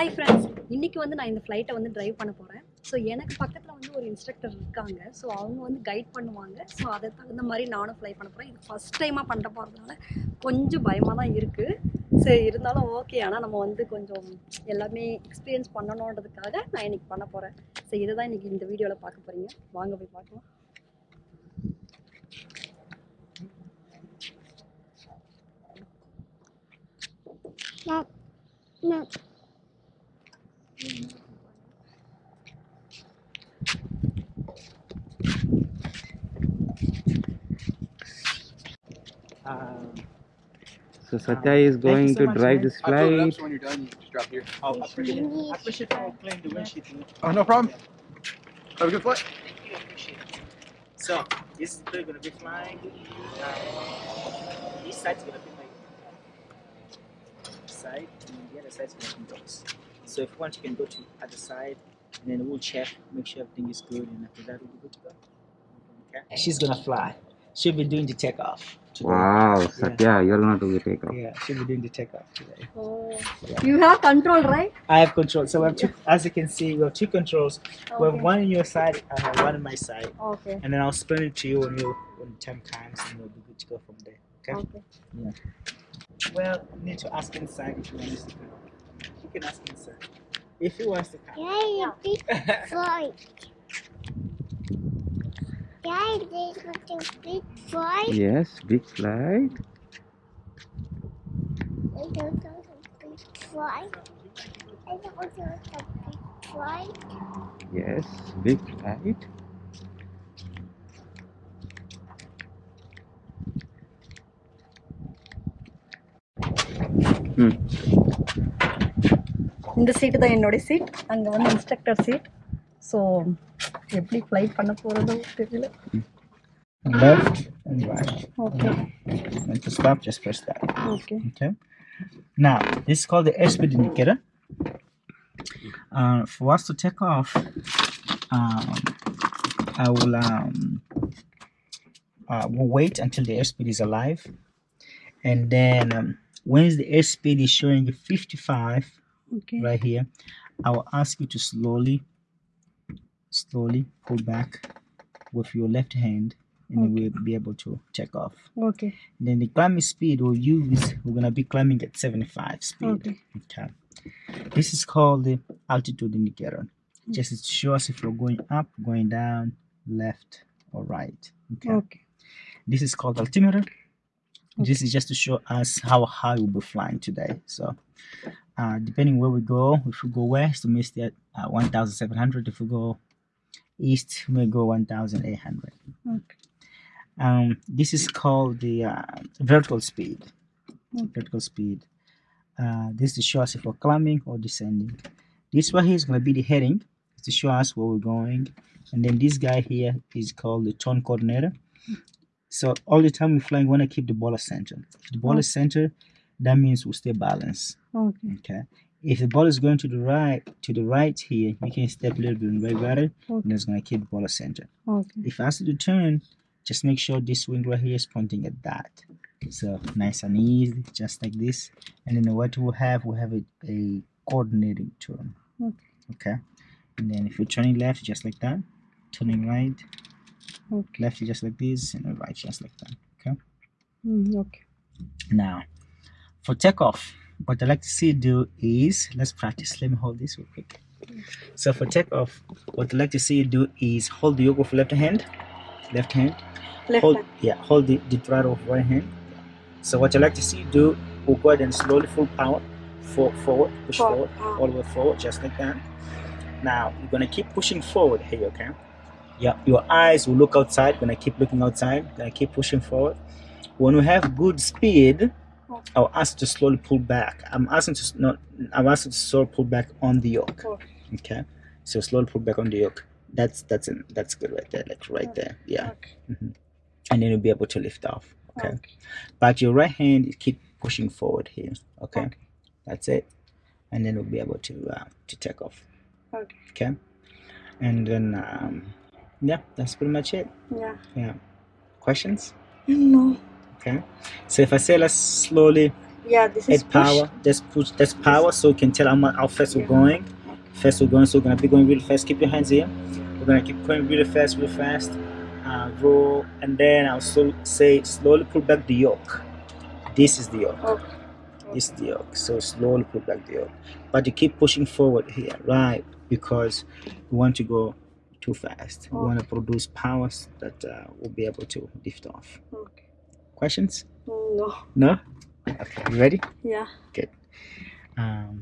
Hi friends இன்னைக்கு வந்து நான் இந்த ஃப்ளைட்டை வந்து ட்ரைவ் பண்ண போகிறேன் ஸோ எனக்கு பக்கத்தில் வந்து ஒரு இன்ஸ்ட்ரக்டர் இருக்காங்க. ஸோ அவங்க வந்து கைட் பண்ணுவாங்க. ஸோ அதை தகுந்த மாதிரி நானும் ஃப்ளை பண்ண போகிறேன் இது ஃபஸ்ட் டைமாக பண்ண போகிறதுனால கொஞ்சம் பயமாக தான் இருக்குது சரி இருந்தாலும் ஓகே ஆனால் நம்ம வந்து கொஞ்சம் எல்லாமே எக்ஸ்பீரியன்ஸ் பண்ணணுன்றதுக்காக நான் இன்றைக்கி பண்ண போகிறேன் ஸோ இதை தான் இன்னைக்கு இந்த வீடியோவில் பார்க்க போகிறீங்க வாங்க போய் பார்க்கலாம். No, no. Um, So Satya is going so to drive man. this I'll fill it up flight. so when you're done, you just drop here. oh, I appreciate it. I appreciate you clearing the windshield. Oh, no problem. Have a good flight. Thank you, I appreciate it. So, this is going to be flying. Um, this side's going to be my side, and the other side's going to be yours so if you want you can go to the other side and then we'll check make sure everything is good and after that we'll be good to go. Okay? She's gonna fly. She'll be doing the takeoff wow satya yeah. you're gonna do the takeoff. Yeah she'll be doing the takeoff today. Oh. Yeah. you have control right? I have control. So we have two yeah. as you can see we have two controls. Okay. we have one on your side and one on my side. Okay. And then i'll explain it to you when you when time comes and we'll be good to go from there. Okay, okay. yeah. Well you need to ask inside if you want to come. You can ask inside if he wants to come. Yeah, a big flight. Yeah, there's got a big flight. Yes, big flight. There's also a big flight. There's also a big flight. Yes, big flight. Hmm. இந்த சீட்டு தான் என்னோட seat அங்கே வந்து instructor seat so எப்படி flight பண்ண போகிறதோ தெரியல Left and right. Okay And to stop, just press that. Okay Okay. Now, this is called the airspeed indicator. Uh, for us to take off, um, I will um, uh, we'll wait until the airspeed is alive, and then um, once the airspeed is showing 55 okay. right here. I will ask you to slowly slowly pull back with your left hand and okay. we'll be able to check off. Okay. And then the climbing speed we'll use we're gonna be climbing at 75 speed. Okay, okay. this is called the altitude indicator. Hmm. Just to show us if we're going up going down left or right. Okay, okay. this is called altimeter. This is just to show us how high we'll be flying today. So uh, depending where we go, if we go west, we may stay at uh, 1,700. If we go east, we may go 1,800. Okay Um, this is called the uh, vertical speed. Okay. Vertical speed. Uh, this is to show us if we're climbing or descending. This one here is going to be the heading it's to show us where we're going. And then this guy here is called the turn coordinator. So all the time we're flying, we want to keep the ball center. If the ball is center, that means we'll stay balanced. Okay. Okay. If the ball is going to the right to the right here, you can step a little bit and right about okay. and it's gonna keep the ball centered. Okay. If I ask to turn, just make sure this wing right here is pointing at that. So nice and easy, just like this. And then what we'll have, we'll have a, a coordinating turn. Okay. Okay. And then if you're turning left, just like that. Turning right. Okay. Left, just like this. And right, just like that. Okay. Mm, okay. Now, for takeoff. What i like to see you do is let's practice. Let me hold this real quick. So for takeoff what i like to see you do is hold the yoke of left hand. Left hand. Left hold hand. yeah hold the, the throttle of right hand. So what i like to see you do we'll go ahead and slowly full power for, forward push forward, all the way forward just like that. Now you're gonna keep pushing forward here okay? Yeah your eyes will look outside gonna keep looking outside gonna keep pushing forward. When we have good speed I'll ask to slowly pull back. I'm asking to not. I'm asking to slowly pull back on the yoke. Okay. Okay. So slowly pull back on the yoke. That's that's in, that's good right there. Like right there. Yeah. Okay. Mhm. And then you'll be able to lift off. Okay. Okay. But your right hand, keep pushing forward here. Okay. Okay. That's it. And then we'll be able to uh, to take off. Okay. Okay. And then um, yeah, that's pretty much it. Yeah. Yeah. Questions? No. Okay. So if I say let's slowly Yeah, this is Add power. Just push. That's power, so you can tell how much how fast we're going. Fast we're going, so we're gonna be going really fast. Keep your hands here. We're gonna keep going really fast, really fast. Uh, roll, and then I'll so say slowly pull back the yoke. This is the yoke. Okay. This is the yoke. So slowly pull back the yoke, but you keep pushing forward here, right? Because we want to go too fast. We want to produce powers that uh, will be able to lift off. Okay. Questions? No. No. Okay. You ready? Yeah. Um,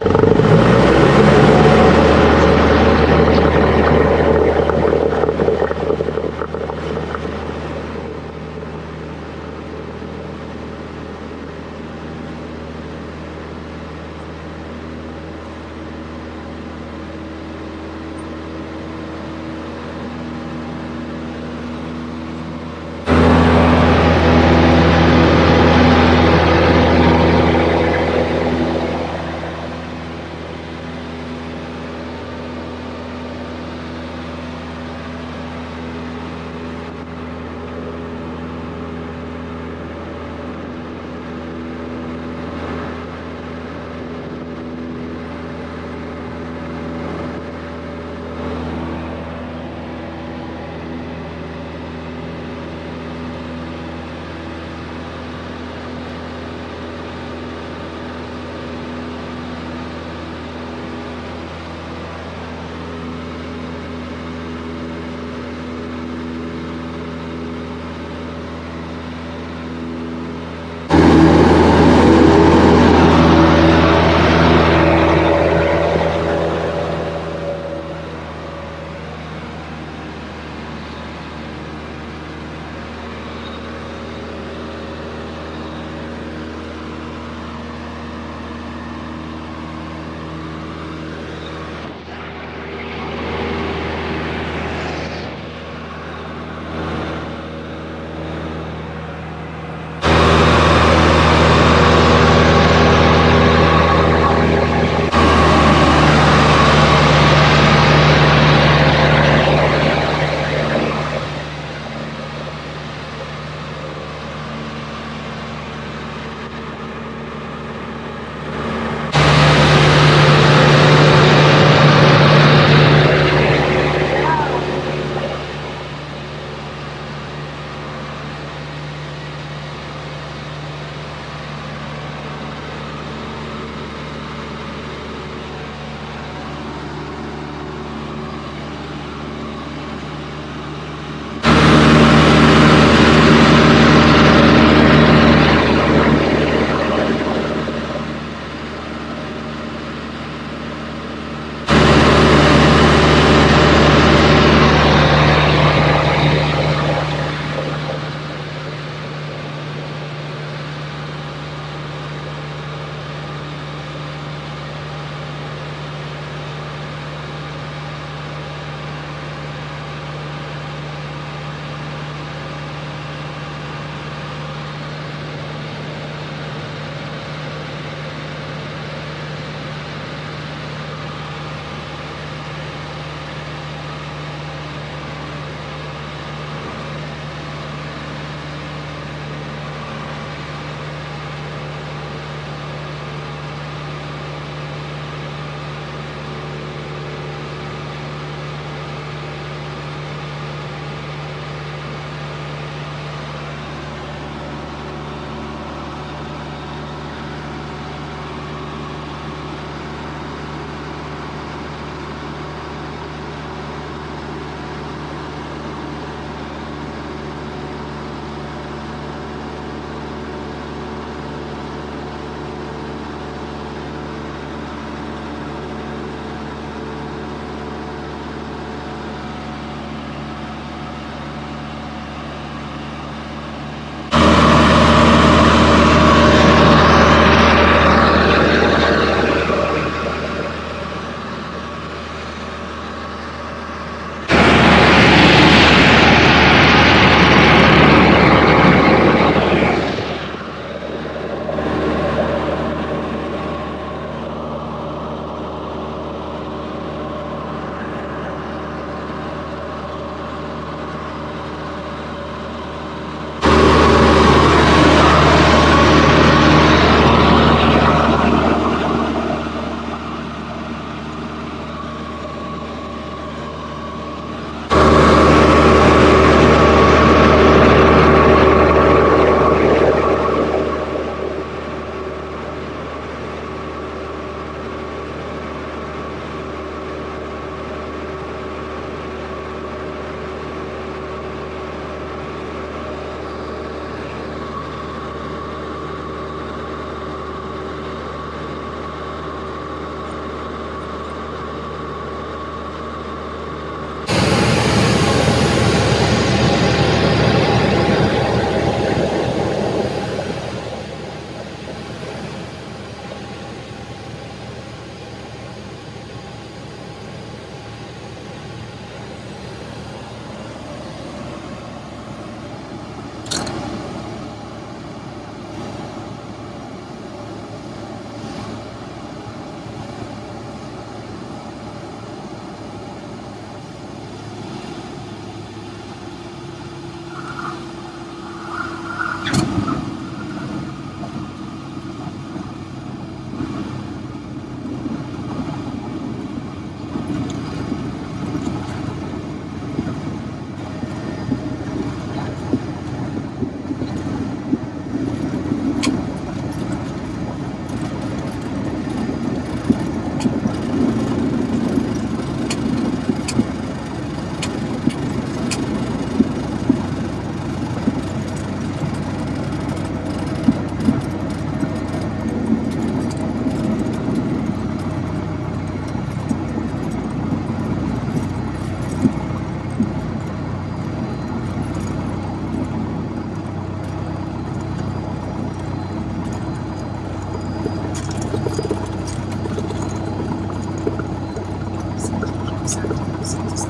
Спасибо.